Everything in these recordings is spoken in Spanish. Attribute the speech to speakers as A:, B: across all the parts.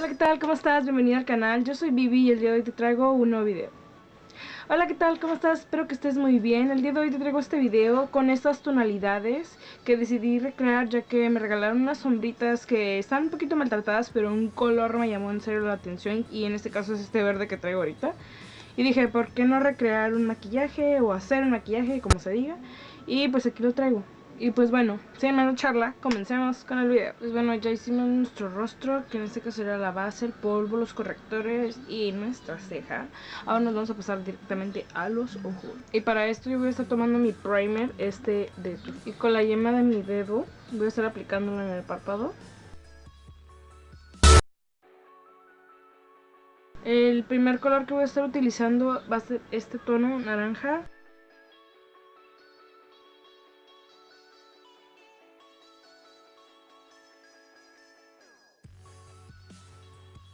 A: Hola, ¿qué tal? ¿Cómo estás? Bienvenido al canal. Yo soy Vivi y el día de hoy te traigo un nuevo video. Hola, ¿qué tal? ¿Cómo estás? Espero que estés muy bien. El día de hoy te traigo este video con estas tonalidades que decidí recrear ya que me regalaron unas sombritas que están un poquito maltratadas, pero un color me llamó en serio la atención y en este caso es este verde que traigo ahorita. Y dije, ¿por qué no recrear un maquillaje o hacer un maquillaje, como se diga? Y pues aquí lo traigo. Y pues bueno, sin más charla, comencemos con el video. Pues bueno, ya hicimos nuestro rostro, que en este caso era la base, el polvo, los correctores y nuestra ceja. Ahora nos vamos a pasar directamente a los ojos. Y para esto yo voy a estar tomando mi primer, este de Y con la yema de mi dedo voy a estar aplicándolo en el párpado. El primer color que voy a estar utilizando va a ser este tono naranja.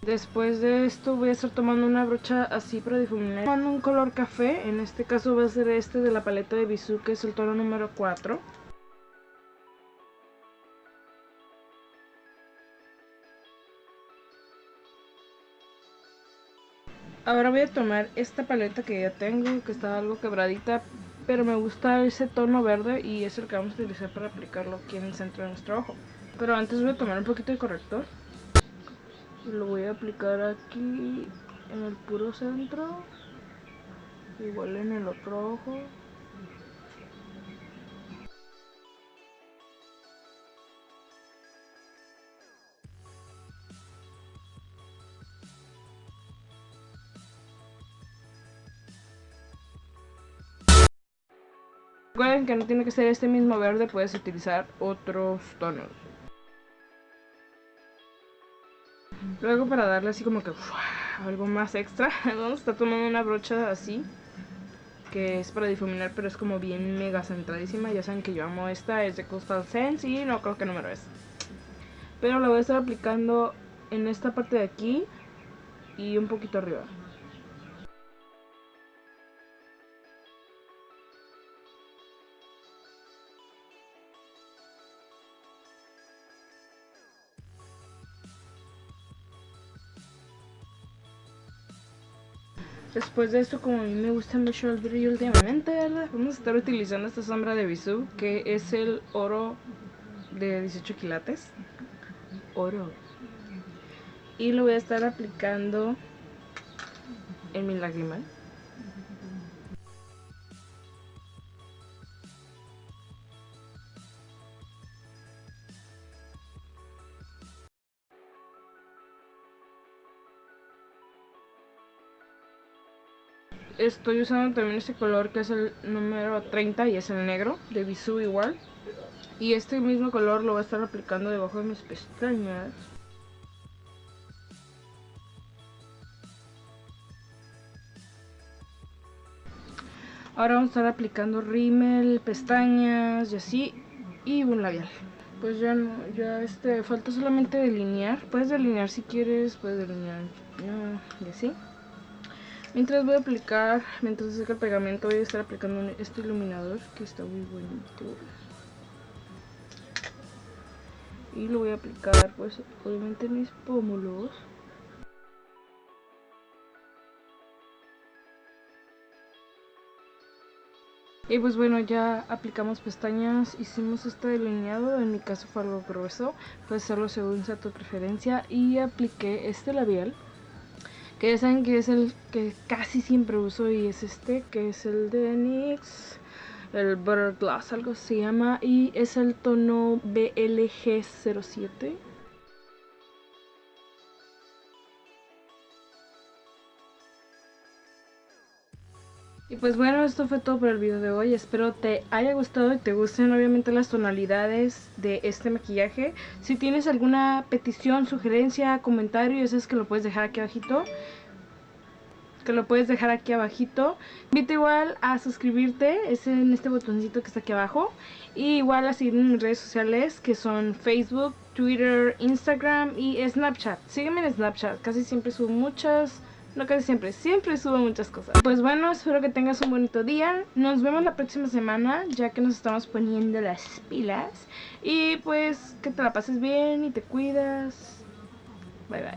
A: Después de esto voy a estar tomando una brocha así para difuminar. Tomando un color café, en este caso va a ser este de la paleta de Bisú, que es el tono número 4. Ahora voy a tomar esta paleta que ya tengo, que está algo quebradita, pero me gusta ese tono verde y es el que vamos a utilizar para aplicarlo aquí en el centro de nuestro ojo. Pero antes voy a tomar un poquito de corrector lo voy a aplicar aquí en el puro centro igual en el otro ojo Recuerden que no tiene que ser este mismo verde, puedes utilizar otros tonos. Luego para darle así como que algo más extra, vamos a estar tomando una brocha así. Que es para difuminar, pero es como bien mega centradísima. Ya saben que yo amo esta, es de Coastal Sense y no creo que número es. Pero la voy a estar aplicando en esta parte de aquí y un poquito arriba. Después de esto, como a mí me gusta mucho el brillo últimamente, Vamos a estar utilizando esta sombra de Bisú, que es el oro de 18 quilates. Oro. Y lo voy a estar aplicando en mi lagrimal. Estoy usando también este color que es el número 30 y es el negro de Bisú igual. Y este mismo color lo voy a estar aplicando debajo de mis pestañas. Ahora vamos a estar aplicando rímel, pestañas y así. Y un labial. Pues ya no, ya este, falta solamente delinear. Puedes delinear si quieres, puedes delinear y así. Mientras voy a aplicar, mientras seca el pegamento, voy a estar aplicando este iluminador que está muy bonito. Y lo voy a aplicar, pues, obviamente en mis pómulos. Y pues bueno, ya aplicamos pestañas, hicimos este delineado, en mi caso fue algo grueso, puedes hacerlo según sea tu preferencia y apliqué este labial que ya saben que es el que casi siempre uso y es este que es el de NYX el Butter Glass algo se llama y es el tono BLG07 Y pues bueno, esto fue todo por el video de hoy. Espero te haya gustado y te gusten obviamente las tonalidades de este maquillaje. Si tienes alguna petición, sugerencia, comentario, ya sabes que lo puedes dejar aquí abajito. Que lo puedes dejar aquí abajito. Invita igual a suscribirte, es en este botoncito que está aquí abajo. Y igual a seguirme en mis redes sociales que son Facebook, Twitter, Instagram y Snapchat. Sígueme en Snapchat, casi siempre subo muchas no casi siempre, siempre subo muchas cosas. Pues bueno, espero que tengas un bonito día. Nos vemos la próxima semana, ya que nos estamos poniendo las pilas. Y pues que te la pases bien y te cuidas. Bye bye.